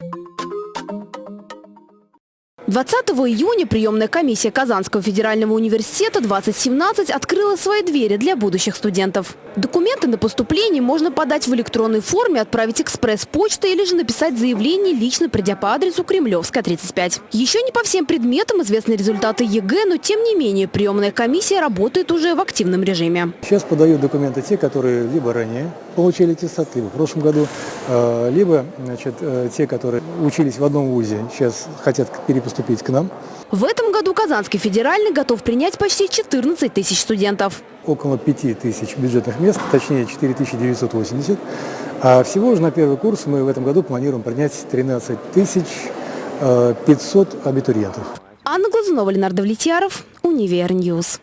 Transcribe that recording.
Thank you 20 июня приемная комиссия Казанского федерального университета 2017 открыла свои двери для будущих студентов. Документы на поступление можно подать в электронной форме, отправить экспресс-почтой или же написать заявление, лично придя по адресу Кремлевская, 35. Еще не по всем предметам известны результаты ЕГЭ, но тем не менее приемная комиссия работает уже в активном режиме. Сейчас подают документы те, которые либо ранее получили аттестат, либо в прошлом году, э, либо значит, э, те, которые учились в одном вузе, сейчас хотят перепоступить к нам. В этом году Казанский федеральный готов принять почти 14 тысяч студентов. Около 5 тысяч бюджетных мест, точнее 4 980. А всего же на первый курс мы в этом году планируем принять 13 тысяч 500 абитуриентов. Анна Глазунова, Ленар Давлетьяров, Univer News.